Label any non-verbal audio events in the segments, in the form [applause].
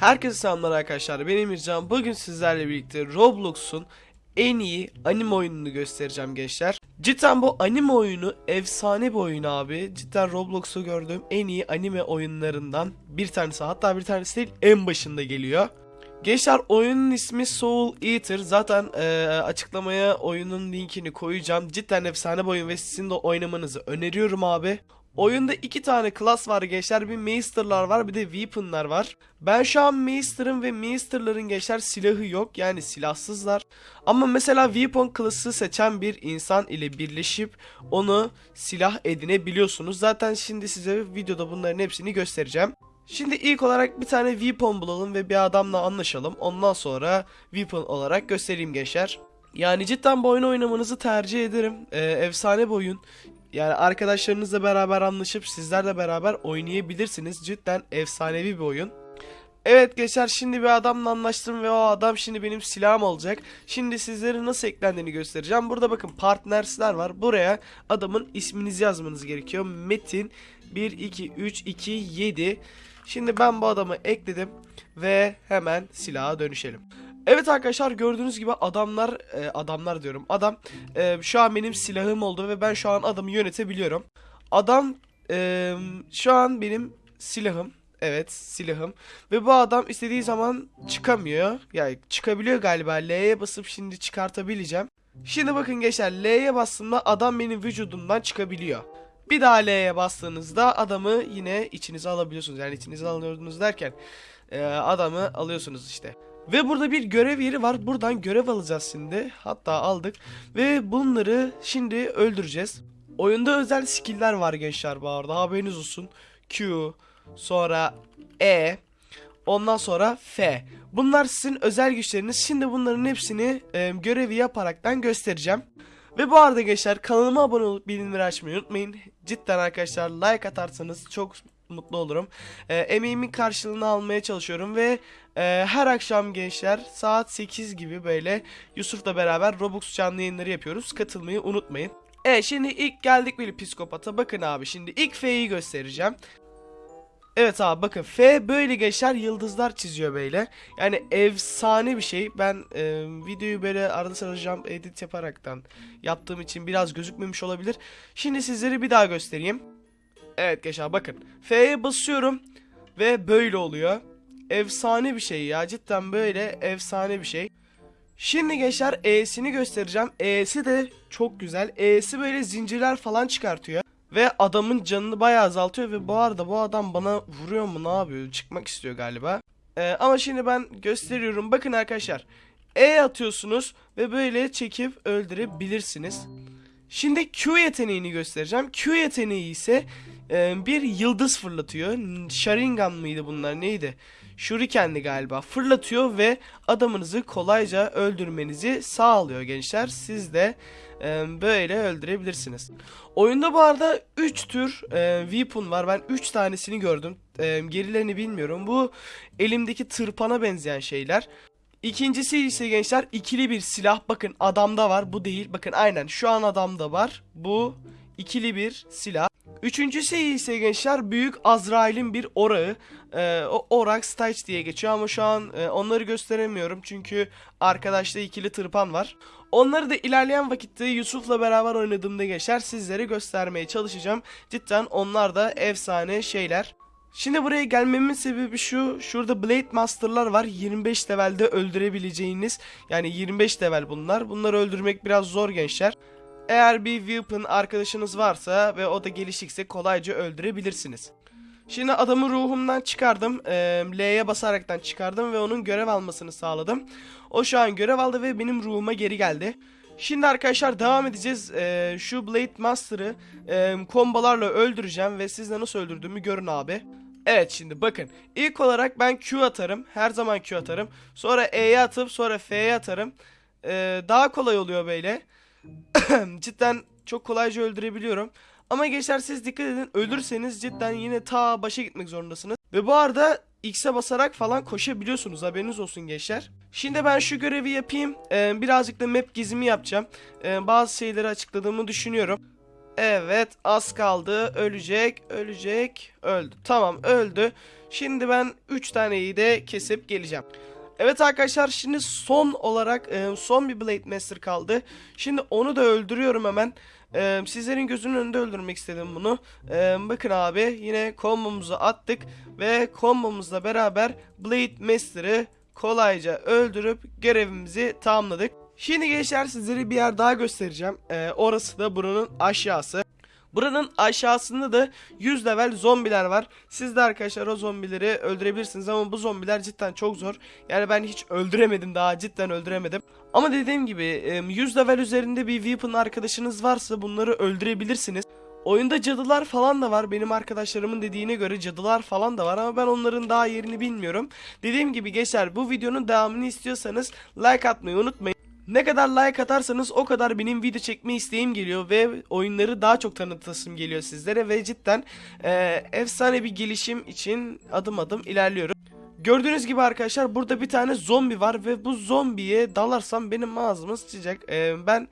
Herkese selamlar arkadaşlar. Ben Emircan. Bugün sizlerle birlikte Roblox'un en iyi anime oyununu göstereceğim gençler. Cidden bu anime oyunu efsane bir oyun abi. Cidden Roblox'u gördüğüm en iyi anime oyunlarından bir tanesi. Hatta bir tanesi değil en başında geliyor. Gençler oyunun ismi Soul Eater. Zaten eee, açıklamaya oyunun linkini koyacağım. Cidden efsane bir oyun ve sizin de oynamanızı öneriyorum abi. Oyunda iki tane klas var gençler. Bir Meister'lar var bir de Weapon'lar var. Ben şu an Meister'ın ve Meister'ların gençler silahı yok. Yani silahsızlar. Ama mesela Weapon klası seçen bir insan ile birleşip onu silah edinebiliyorsunuz. Zaten şimdi size videoda bunların hepsini göstereceğim. Şimdi ilk olarak bir tane weapon bulalım ve bir adamla anlaşalım. Ondan sonra weapon olarak göstereyim gençler. Yani cidden bu oyunu oynamanızı tercih ederim. Ee, efsane bir oyun. Yani arkadaşlarınızla beraber anlaşıp sizlerle beraber oynayabilirsiniz. Cidden efsanevi bir oyun. Evet gençler şimdi bir adamla anlaştım ve o adam şimdi benim silahım olacak. Şimdi sizlere nasıl eklendiğini göstereceğim. Burada bakın partnersler var. Buraya adamın isminizi yazmanız gerekiyor. Metin 1 2 3 2 7. Şimdi ben bu adamı ekledim ve hemen silaha dönüşelim. Evet arkadaşlar gördüğünüz gibi adamlar e, adamlar diyorum. Adam e, şu an benim silahım oldu ve ben şu an adamı yönetebiliyorum. Adam e, şu an benim silahım. Evet silahım. Ve bu adam istediği zaman çıkamıyor. Yani çıkabiliyor galiba. L'ye basıp şimdi çıkartabileceğim. Şimdi bakın gençler L'ye bastığımda adam benim vücudumdan çıkabiliyor. Bir daha L'ye bastığınızda adamı yine içinize alabiliyorsunuz. Yani içinize alıyorsunuz derken e, adamı alıyorsunuz işte. Ve burada bir görev yeri var. Buradan görev alacağız şimdi. Hatta aldık. Ve bunları şimdi öldüreceğiz. Oyunda özel skill'ler var gençler bu arada. Haberiniz olsun. Q, sonra E, ondan sonra F. Bunlar sizin özel güçleriniz. Şimdi bunların hepsini e, görevi yaparaktan göstereceğim. Ve bu arada gençler kanalıma abone olup bildirimleri açmayı unutmayın. Cidden arkadaşlar like atarsanız çok mutlu olurum. E, emeğimin karşılığını almaya çalışıyorum ve e, her akşam gençler saat 8 gibi böyle Yusuf'la beraber Roblox canlı yayınları yapıyoruz. Katılmayı unutmayın. Evet şimdi ilk geldik böyle psikopata. Bakın abi şimdi ilk F'yi göstereceğim. Evet abi bakın F böyle geçer yıldızlar çiziyor böyle. Yani efsane bir şey. Ben e, videoyu böyle arada sırada jump edit yaparaktan yaptığım için biraz gözükmemiş olabilir. Şimdi sizlere bir daha göstereyim. Evet gençler bakın. F'ye basıyorum ve böyle oluyor. Efsane bir şey ya. Cidden böyle efsane bir şey. Şimdi gençler E'sini göstereceğim. E'si de çok güzel. E'si böyle zincirler falan çıkartıyor. Ve adamın canını bayağı azaltıyor ve bu arada bu adam bana vuruyor mu ne yapıyor? Çıkmak istiyor galiba. Ee, ama şimdi ben gösteriyorum. Bakın arkadaşlar. E atıyorsunuz ve böyle çekip öldürebilirsiniz. Şimdi Q yeteneğini göstereceğim. Q yeteneği ise e, bir yıldız fırlatıyor. Sharingan mıydı bunlar neydi? Shuriken'di galiba. Fırlatıyor ve adamınızı kolayca öldürmenizi sağlıyor gençler. Siz de e, böyle öldürebilirsiniz. Oyunda bu arada 3 tür e, weapon var. Ben 3 tanesini gördüm. E, gerilerini bilmiyorum. Bu elimdeki tırpana benzeyen şeyler. İkincisi ise gençler ikili bir silah. Bakın adamda var. Bu değil. Bakın aynen şu an adamda var. Bu ikili bir silah. Üçüncüsü ise gençler büyük Azrail'in bir orağı. Ee, o Orak Stage diye geçiyor ama şu an e, onları gösteremiyorum çünkü arkadaşta ikili tırpan var. Onları da ilerleyen vakitte Yusuf'la beraber oynadığımda geçer sizlere göstermeye çalışacağım. Cidden onlar da efsane şeyler. Şimdi buraya gelmemin sebebi şu. Şurada Blade Master'lar var. 25 levelde öldürebileceğiniz. Yani 25 level bunlar. Bunları öldürmek biraz zor gençler. Eğer bir weapon arkadaşınız varsa ve o da gelişikse kolayca öldürebilirsiniz. Şimdi adamı ruhumdan çıkardım. Ee, L'ye basaraktan çıkardım ve onun görev almasını sağladım. O şu an görev aldı ve benim ruhuma geri geldi. Şimdi arkadaşlar devam edeceğiz. Şu Blade Master'ı e, kombolarla öldüreceğim ve siz de nasıl öldürdüğümü görün abi. Evet şimdi bakın. İlk olarak ben Q atarım. Her zaman Q atarım. Sonra E'ye atıp sonra F'ye atarım. Ee, daha kolay oluyor böyle. [clears throat] Cidden çok kolayca öldürebiliyorum. Ama gençler siz dikkat edin ölürseniz cidden yine ta başa gitmek zorundasınız. Ve bu arada X'e basarak falan koşabiliyorsunuz haberiniz olsun gençler. Şimdi ben şu görevi yapayım. Ee, birazcık da map gizimi yapacağım. Ee, bazı şeyleri açıkladığımı düşünüyorum. Evet az kaldı ölecek ölecek öldü. Tamam öldü. Şimdi ben 3 taneyi de kesip geleceğim. Evet arkadaşlar şimdi son olarak e, son bir Blade Master kaldı. Şimdi onu da öldürüyorum hemen. E, sizlerin gözünün önünde öldürmek istedim bunu. E, bakın abi yine kombomuzu attık ve kombomuzla beraber Blade Master'ı kolayca öldürüp görevimizi tamamladık. Şimdi gençler sizlere bir yer daha göstereceğim. E, orası da buranın aşağısı. Buranın aşağısında da 100 level zombiler var. Siz de arkadaşlar o zombileri öldürebilirsiniz ama bu zombiler cidden çok zor. Yani ben hiç öldüremedim daha cidden öldüremedim. Ama dediğim gibi e, 100 level üzerinde bir weapon arkadaşınız varsa bunları öldürebilirsiniz. Oyunda cadılar falan da var. Benim arkadaşlarımın dediğine göre cadılar falan da var ama ben onların daha yerini bilmiyorum. Dediğim gibi geçer bu videonun devamını istiyorsanız like atmayı unutmayın. Ne kadar like atarsanız o kadar benim video çekme isteğim geliyor ve oyunları daha çok tanıtasım geliyor sizlere ve cidden e, efsane bir gelişim için adım adım ilerliyorum. Gördüğünüz gibi arkadaşlar burada bir tane zombi var ve bu zombiye dalarsam benim ağzıma sıçacak. E, ben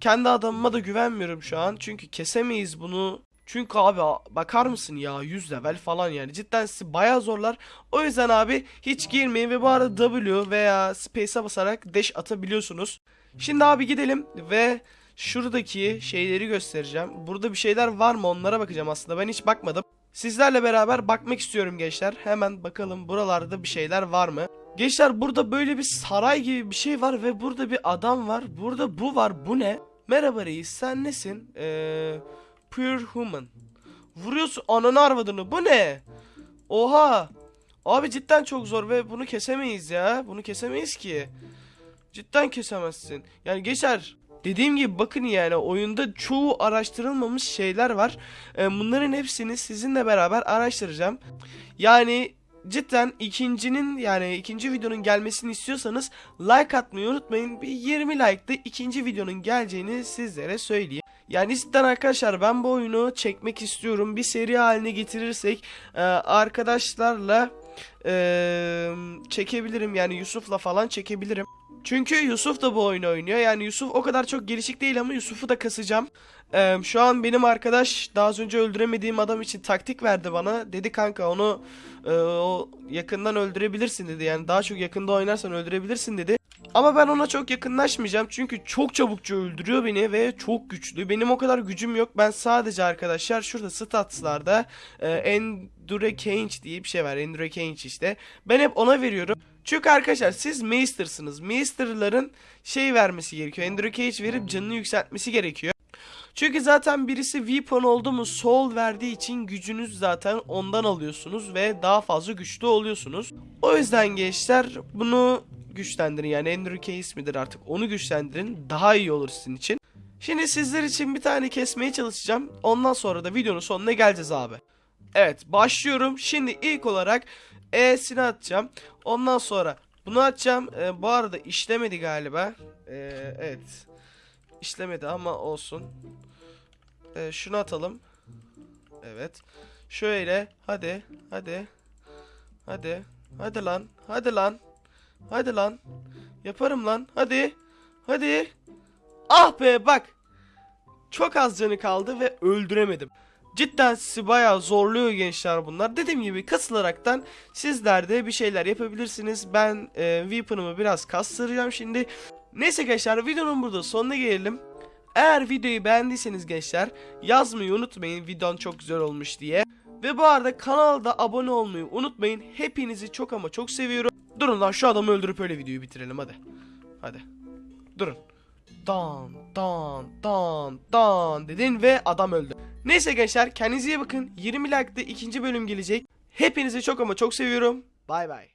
kendi adamıma da güvenmiyorum şu an çünkü kesemeyiz bunu. Çünkü abi bakar mısın ya 100 level falan yani cidden sizi bayağı zorlar. O yüzden abi hiç girmeyin ve bu arada W veya Space'e basarak dash atabiliyorsunuz. Şimdi abi gidelim ve şuradaki şeyleri göstereceğim. Burada bir şeyler var mı onlara bakacağım aslında ben hiç bakmadım. Sizlerle beraber bakmak istiyorum gençler. Hemen bakalım buralarda bir şeyler var mı? Gençler burada böyle bir saray gibi bir şey var ve burada bir adam var. Burada bu var. Bu ne? Merhaba reis sen nesin? Eee... Pure Human. Vuruyorsun ananı arvadını. Bu ne? Oha. Abi cidden çok zor ve bunu kesemeyiz ya. Bunu kesemeyiz ki. Cidden kesemezsin. Yani geçer. Dediğim gibi bakın yani oyunda çoğu araştırılmamış şeyler var. Ee, bunların hepsini sizinle beraber araştıracağım. Yani cidden ikincinin yani ikinci videonun gelmesini istiyorsanız like atmayı unutmayın. Bir 20 like'da ikinci videonun geleceğini sizlere söyleyeyim. Yani cidden arkadaşlar ben bu oyunu çekmek istiyorum. Bir seri haline getirirsek e, arkadaşlarla e, çekebilirim. Yani Yusuf'la falan çekebilirim. Çünkü Yusuf da bu oyunu oynuyor. Yani Yusuf o kadar çok gelişik değil ama Yusuf'u da kasacağım. Ee, şu an benim arkadaş daha az önce öldüremediğim adam için taktik verdi bana. Dedi kanka onu e, o yakından öldürebilirsin dedi. Yani daha çok yakında oynarsan öldürebilirsin dedi. Ama ben ona çok yakınlaşmayacağım çünkü çok çabukça öldürüyor beni ve çok güçlü. Benim o kadar gücüm yok. Ben sadece arkadaşlar şurada statslarda e, Endure Cange diye bir şey var. Endure Cange işte. Ben hep ona veriyorum. Çünkü arkadaşlar siz Maester'sınız. Maester'ların şey vermesi gerekiyor. Endure Cage verip canını yükseltmesi gerekiyor. Çünkü zaten birisi weapon oldu mu soul verdiği için gücünüz zaten ondan alıyorsunuz ve daha fazla güçlü oluyorsunuz. O yüzden gençler bunu güçlendirin yani Andrew Case midir artık onu güçlendirin daha iyi olur sizin için. Şimdi sizler için bir tane kesmeye çalışacağım. Ondan sonra da videonun sonuna geleceğiz abi. Evet başlıyorum. Şimdi ilk olarak E'sini atacağım. Ondan sonra bunu atacağım. Ee, bu arada işlemedi galiba. Ee, evet. İşlemedi ama olsun. Ee, şunu atalım. Evet. Şöyle. Hadi. Hadi. Hadi. Hadi lan. Hadi lan. Hadi lan. Yaparım lan. Hadi. Hadi. Ah be bak. Çok az canı kaldı ve öldüremedim. Cidden sizi bayağı zorluyor gençler bunlar. Dediğim gibi kasılaraktan sizler de bir şeyler yapabilirsiniz. Ben e, weapon'ımı biraz kastıracağım şimdi. Neyse gençler videonun burada sonuna gelelim. Eğer videoyu beğendiyseniz gençler yazmayı unutmayın videon çok güzel olmuş diye. Ve bu arada kanalda abone olmayı unutmayın. Hepinizi çok ama çok seviyorum. Durun lan şu adamı öldürüp öyle videoyu bitirelim hadi. Hadi. Durun. Dan dan dan dan dedin ve adam öldü. Neyse gençler kendinize iyi bakın. 20 like'da ikinci bölüm gelecek. Hepinizi çok ama çok seviyorum. Bay bay.